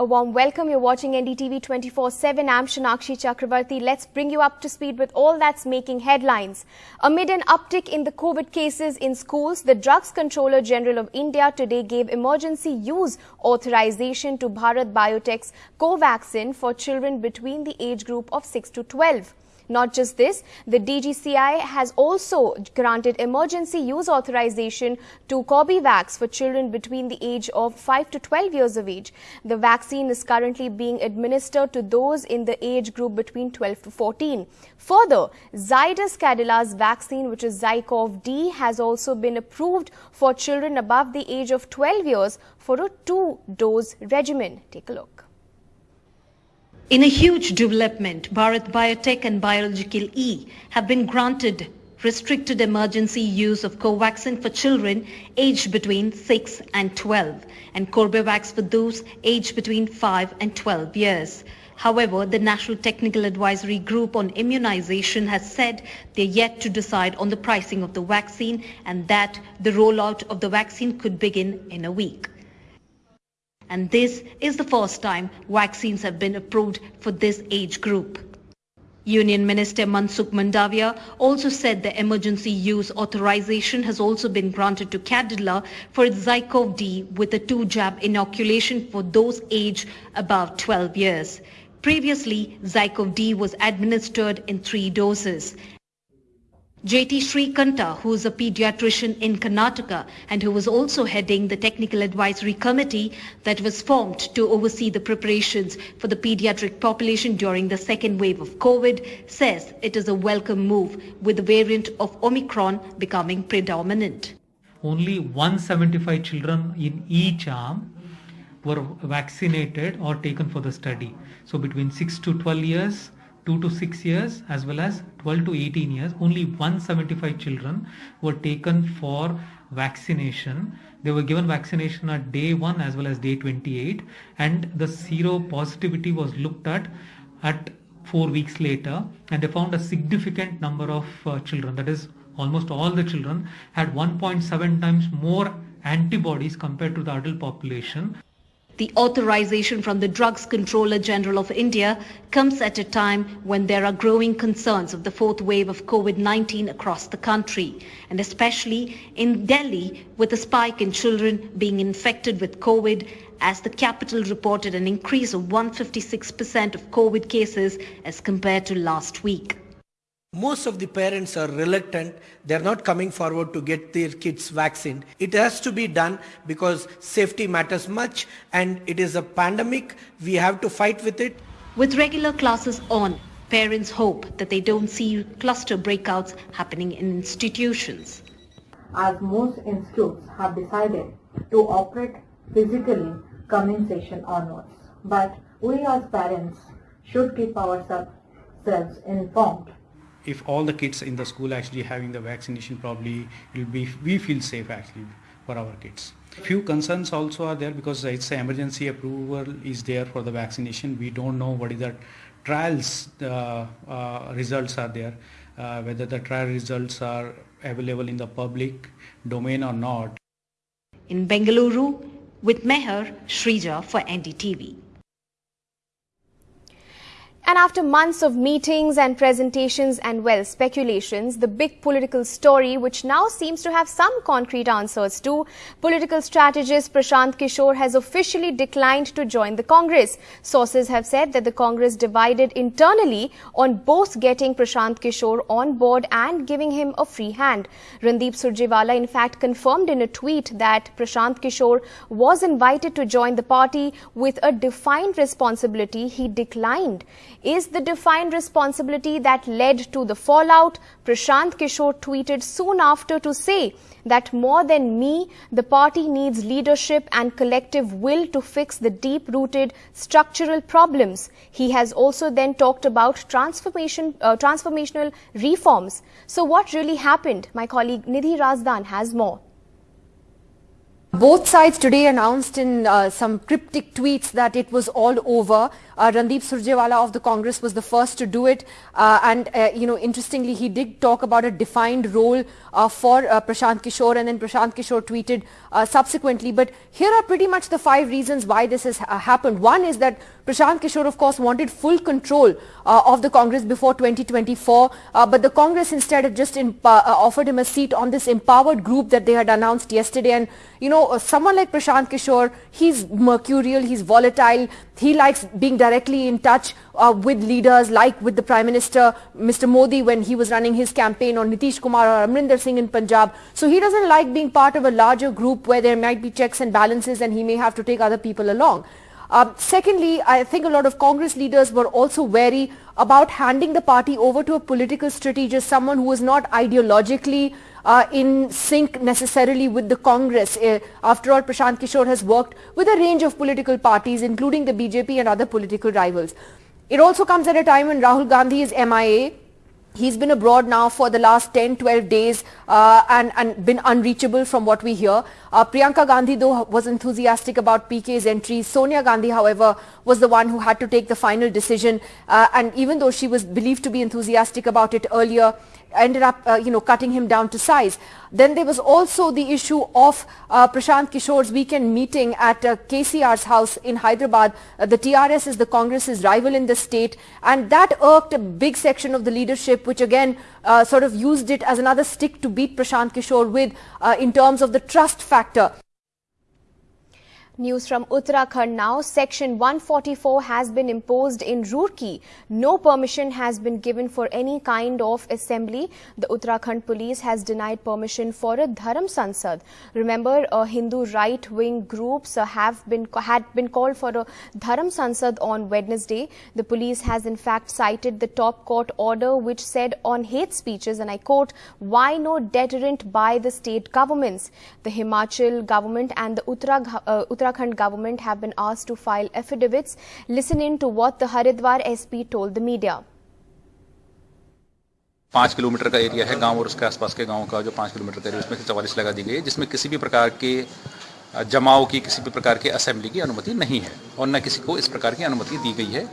A warm welcome. You're watching NDTV 24-7. I'm Shanakshi Chakravarti. Let's bring you up to speed with all that's making headlines. Amid an uptick in the COVID cases in schools, the Drugs Controller General of India today gave emergency use authorization to Bharat Biotech's Covaxin for children between the age group of 6 to 12. Not just this, the DGCI has also granted emergency use authorization to Corbevax for children between the age of 5 to 12 years of age. The vaccine is currently being administered to those in the age group between 12 to 14. Further, Zydus Cadila's vaccine, which is Zycov D, has also been approved for children above the age of 12 years for a two-dose regimen. Take a look. In a huge development, Bharat Biotech and Biological E have been granted restricted emergency use of Covaxin for children aged between 6 and 12 and Corbevax for those aged between 5 and 12 years. However, the National Technical Advisory Group on Immunization has said they're yet to decide on the pricing of the vaccine and that the rollout of the vaccine could begin in a week and this is the first time vaccines have been approved for this age group. Union Minister Mansukh Mandaviya also said the emergency use authorization has also been granted to Cadila for its Zycov D with a two-jab inoculation for those aged above 12 years. Previously, Zycov D was administered in three doses JT Srikanta, who is a pediatrician in Karnataka and who was also heading the technical advisory committee that was formed to oversee the preparations for the pediatric population during the second wave of COVID, says it is a welcome move with the variant of Omicron becoming predominant. Only 175 children in each arm were vaccinated or taken for the study. So between 6 to 12 years, 2 to 6 years as well as 12 to 18 years. Only 175 children were taken for vaccination. They were given vaccination at day 1 as well as day 28 and the seropositivity was looked at at 4 weeks later. And they found a significant number of uh, children. That is almost all the children had 1.7 times more antibodies compared to the adult population the authorization from the Drugs Controller General of India comes at a time when there are growing concerns of the fourth wave of COVID-19 across the country, and especially in Delhi with a spike in children being infected with COVID as the capital reported an increase of 156% of COVID cases as compared to last week. Most of the parents are reluctant. They're not coming forward to get their kids vaccinated. It has to be done because safety matters much and it is a pandemic. We have to fight with it. With regular classes on, parents hope that they don't see cluster breakouts happening in institutions. As most institutes have decided to operate physically coming session onwards. But we as parents should keep ourselves informed if all the kids in the school actually having the vaccination probably will be we feel safe actually for our kids. Few concerns also are there because it's emergency approval is there for the vaccination. We don't know what is the trials uh, uh, results are there uh, whether the trial results are available in the public domain or not. In bengaluru with meher shrija for ndtv and after months of meetings and presentations and, well, speculations, the big political story, which now seems to have some concrete answers to, political strategist Prashant Kishore has officially declined to join the Congress. Sources have said that the Congress divided internally on both getting Prashant Kishore on board and giving him a free hand. Randeep Surjewala, in fact, confirmed in a tweet that Prashant Kishore was invited to join the party with a defined responsibility. He declined is the defined responsibility that led to the fallout. Prashant Kishore tweeted soon after to say that more than me, the party needs leadership and collective will to fix the deep-rooted structural problems. He has also then talked about transformation, uh, transformational reforms. So what really happened? My colleague Nidhi Razdan has more. Both sides today announced in uh, some cryptic tweets that it was all over. Uh, Randeep Surjewala of the Congress was the first to do it. Uh, and, uh, you know, interestingly, he did talk about a defined role uh, for uh, Prashant Kishore and then Prashant Kishore tweeted subsequently. But here are pretty much the five reasons why this has happened. One is that Prashant Kishore, of course, wanted full control of the Congress before 2024. but the Congress instead had just offered him a seat on this empowered group that they had announced yesterday. And, you know, someone like Prashant Kishore, he's mercurial, he's volatile, he likes being directly in touch uh, with leaders like with the Prime Minister, Mr. Modi when he was running his campaign or Nitish Kumar or Amarinder Singh in Punjab. So he doesn't like being part of a larger group where there might be checks and balances and he may have to take other people along. Uh, secondly, I think a lot of Congress leaders were also wary about handing the party over to a political strategist, someone who was not ideologically uh, in sync necessarily with the Congress. Uh, after all, Prashant Kishore has worked with a range of political parties, including the BJP and other political rivals. It also comes at a time when Rahul Gandhi is MIA. He's been abroad now for the last 10, 12 days uh, and, and been unreachable from what we hear. Uh, Priyanka Gandhi, though, was enthusiastic about PK's entry. Sonia Gandhi, however, was the one who had to take the final decision. Uh, and even though she was believed to be enthusiastic about it earlier, ended up, uh, you know, cutting him down to size. Then there was also the issue of uh, Prashant Kishore's weekend meeting at uh, KCR's house in Hyderabad. Uh, the TRS is the Congress's rival in the state and that irked a big section of the leadership which again uh, sort of used it as another stick to beat Prashant Kishore with uh, in terms of the trust factor. News from Uttarakhand now. Section 144 has been imposed in Roorkee. No permission has been given for any kind of assembly. The Uttarakhand police has denied permission for a Dharam Sansad. Remember, uh, Hindu right-wing groups uh, have been had been called for a Dharam Sansad on Wednesday. The police has in fact cited the top court order which said on hate speeches, and I quote, why no deterrent by the state governments? The Himachal government and the Uttarakhand, uh, Uttarakhand Uttarakhand government have been asked to file affidavits. Listen in to what the Haridwar SP told the media. पाँच kilometre का area है गाँव और उसके आसपास के गाँव का, जो पाँच किलोमीटर का एरिया उसमें से चवालीस लगा दी गई है, जिसमें किसी भी प्रकार के जमाव की, किसी भी प्रकार के असेंबली की अनुमति नहीं है, और न किसी को इस प्रकार की अनुमति दी गई है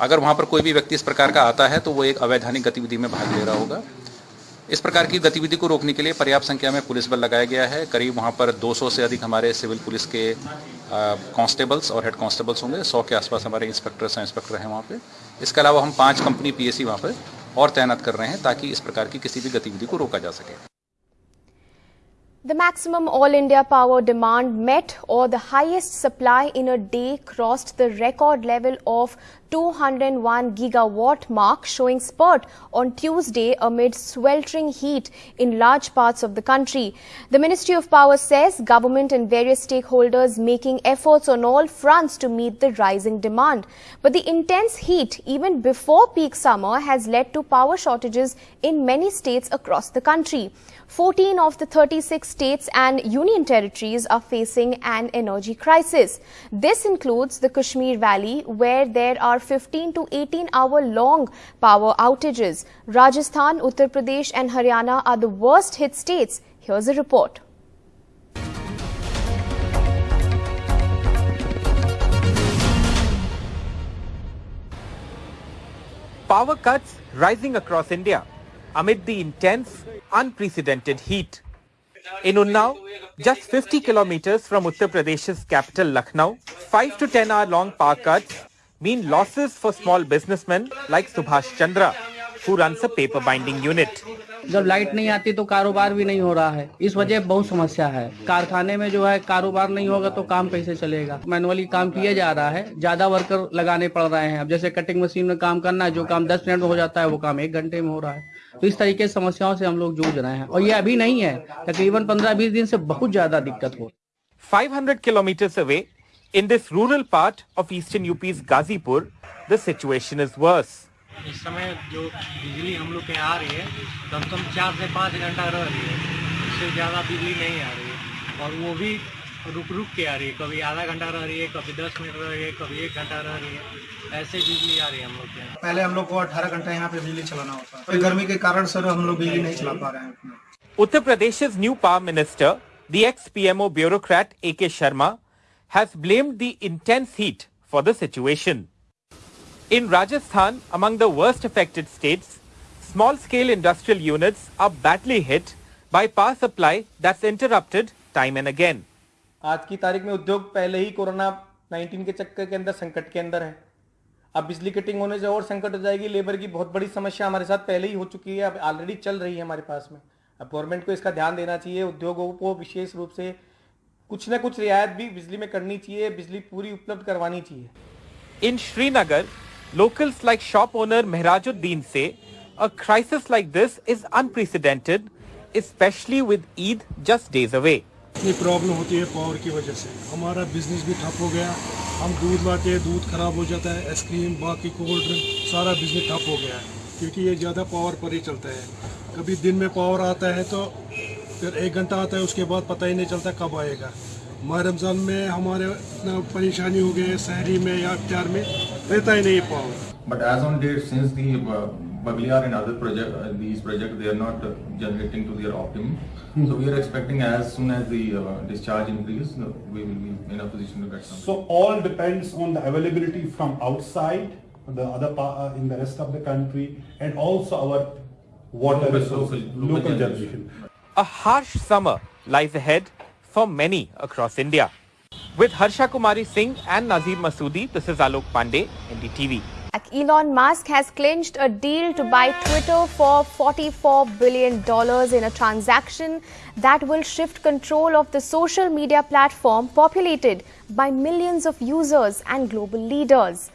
अगर वहाँ पर कोई भी व्यक्ति इस प्रकार का आता है तो वो एक अवैधानिक गतिविधि में भाग ले रहा होगा इस प्रकार की गतिविधि को रोकने के लिए पर्याप्त संख्या में पुलिस बल लगाया गया है। करीब वहाँ पर 200 से अधिक हमारे सिविल पुलिस के कांस्टेबल्स और हेड कांस्टेबल्स होंगे। 100 के आसपास हमारे इंस्पेक्टर्स हैं इंस्पेक्टर हैं वहाँ पे। इसके अलावा हम पाँच कंपनी पीएससी वहाँ पर और तैनात कर रहे हैं ताकि इस प्रकार की किसी भी गतिविधि को रोका जा सके। The maximum all India power demand met or the highest supply in a day crossed the record level of 201 gigawatt mark showing spurt on Tuesday amid sweltering heat in large parts of the country. The Ministry of Power says government and various stakeholders making efforts on all fronts to meet the rising demand. But the intense heat even before peak summer has led to power shortages in many states across the country. 14 of the 36 states and union territories are facing an energy crisis. This includes the Kashmir Valley, where there are 15 to 18 hour long power outages. Rajasthan, Uttar Pradesh and Haryana are the worst hit states. Here's a report. Power cuts rising across India amid the intense, unprecedented heat. In Unnao, just 50 kilometers from Uttar Pradesh's capital Lucknow, 5 to 10 hour long power cuts mean losses for small businessmen like Subhash Chandra, who runs a paper binding unit. जब light नहीं आती तो कारोबार भी नहीं हो रहा है। इस वजह बहुत समस्या है। कारखाने में जो है कारोबार नहीं होगा तो काम कैसे चलेगा? मैनुअली काम किया जा रहा है। ज़्यादा वर्कर लगाने पड़ रहे हैं। अब जैसे कटिंग मशीन में काम करना है जो काम दस मिनट में हो जाता है वो काम एक घंटे में हो रहा है। तो इस तरीके की समस्याओं से हम लोग जूझ रहे हैं। और ये अभी नहीं है। तकरीबन पंद्रह बीस दिन से बहुत ज़्यादा दिक्कत हो 500 kilometers away, in this rural part of eastern UP's Gazipur, the situation is worse. इस समय जो बिजली हम लोग के आ रही है कम से कम चार से पाँच घंटा रह रही है। इससे ज़्यादा बिजली नहीं आ रही है। और वो भी रुक रुक के आ रही है। कभी आधा घंटा रह रही है कभी दस मिनट रह रही है कभी एक घंटा रह रही है। ऐसे बिजली आ रही है हम लोग के यहाँ। पहले हम लोग को अठारह घंटा यहाँ पे बिजली चलाना होता है। तो गर्मी के कारण सर हम लोग बिजली नहीं चला पा रहे हैं। Uttar Pradesh's new power minister The ex-PMO bureaucrat A.K. Sharma has blamed the intense heat for the situation. In Rajasthan, among the worst affected states, small-scale industrial units are badly hit by power supply that's interrupted time and again. आज की तारीख में उद्योग पहले ही corona 19 के चक्कर के अंदर संकट के अंदर है अब बिजली कटिंग होने से और संकट हो जाएगी लेबर की बहुत बड़ी समस्या हमारे साथ पहले ही हो चुकी है अब ऑलरेडी चल रही है हमारे पास में अब गवर्नमेंट को इसका ध्यान देना चाहिए उद्योगों को विशेष रूप से कुछ ना कुछ रियायत भी बिजली में करनी चाहिए बिजली पूरी उपलब्ध करवानी चाहिए। In Srinagar locals like shop owner Mehrajuddin say a crisis like this is unprecedented, especially with Eid just days away. इतनी प्रॉब्लम होती है पावर की वजह से। हमारा बिज़नेस भी ठप हो गया। हम दूध लाते हैं दूध खराब हो जाता है आइसक्रीम बाकी कोल्ड ड्रिंक सारा बिज़नेस ठप हो गया है। क्योंकि ये ज़्यादा पावर पर ही चलता है। कभी दिन में पावर आता है तो फिर एक घंटा आता है उसके बाद पता ही नहीं चलता कब आएगा। माह रमज़ान में हमारे परेशानी हो गई शहरी में या अख्तियार में रहता ही नहीं पाओ but as on date since the Baglihar and other project these project they are not generating to their optimum so we are expecting as soon as the discharge increase we will be in a position to get some so all depends on the availability from outside the other in the rest of the country and also our water resources local generation A harsh summer lies ahead for many across India. With Harsha Kumari Singh and Nazir Masoodi, this is Alok Pandey, NDTV. Elon Musk has clinched a deal to buy Twitter for $44 billion in a transaction that will shift control of the social media platform populated by millions of users and global leaders.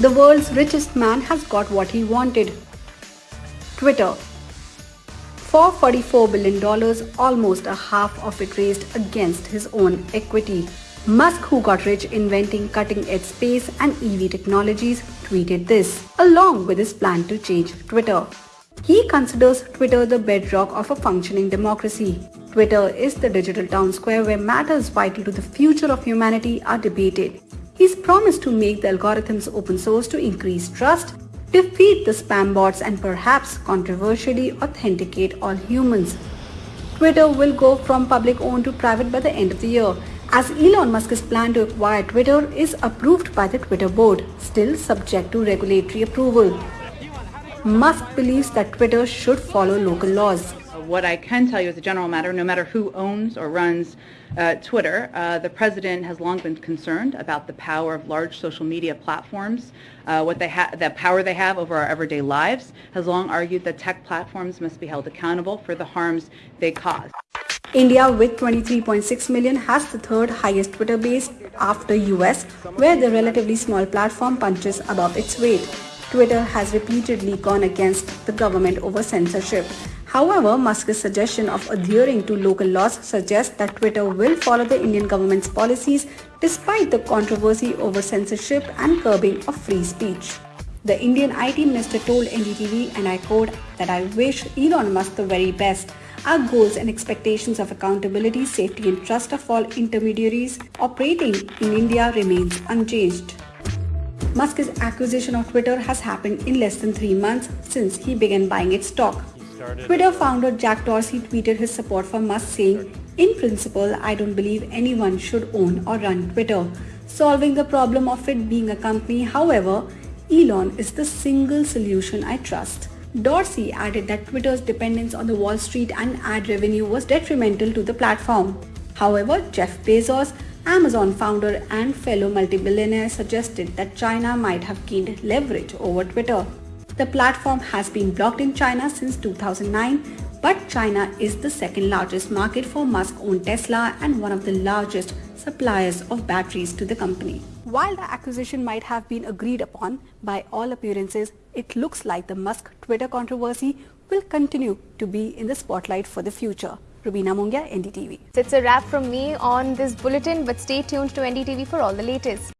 The world's richest man has got what he wanted. Twitter. For $44 billion, almost a half of it raised against his own equity. Musk, who got rich inventing cutting-edge space and EV technologies, tweeted this, along with his plan to change Twitter. He considers Twitter the bedrock of a functioning democracy. Twitter is the digital town square where matters vital to the future of humanity are debated. He's promised to make the algorithms open source to increase trust, defeat the spam bots and perhaps controversially authenticate all humans. Twitter will go from public owned to private by the end of the year as Elon Musk's plan to acquire Twitter is approved by the Twitter board, still subject to regulatory approval. Musk believes that Twitter should follow local laws. What I can tell you as a general matter, no matter who owns or runs uh, Twitter, uh, the president has long been concerned about the power of large social media platforms, uh, what they the power they have over our everyday lives, has long argued that tech platforms must be held accountable for the harms they cause. India with 23.6 million has the third highest Twitter base after US where the relatively small platform punches above its weight. Twitter has repeatedly gone against the government over censorship. However, Musk's suggestion of adhering to local laws suggests that Twitter will follow the Indian government's policies despite the controversy over censorship and curbing of free speech. The Indian IT minister told NDTV, and I quote, that I wish Elon Musk the very best. Our goals and expectations of accountability, safety and trust of all intermediaries operating in India remains unchanged. Musk's acquisition of Twitter has happened in less than three months since he began buying its stock. Twitter uh, founder Jack Dorsey tweeted his support for Musk saying, In principle, I don't believe anyone should own or run Twitter. Solving the problem of it being a company, however, Elon is the single solution I trust. Dorsey added that Twitter's dependence on the Wall Street and ad revenue was detrimental to the platform. However, Jeff Bezos, Amazon founder and fellow multi-billionaire suggested that China might have gained leverage over Twitter. The platform has been blocked in China since 2009, but China is the second largest market for Musk-owned Tesla and one of the largest suppliers of batteries to the company. While the acquisition might have been agreed upon, by all appearances, it looks like the Musk-Twitter controversy will continue to be in the spotlight for the future. Rubina Mungia, NDTV. It's a wrap from me on this bulletin, but stay tuned to NDTV for all the latest.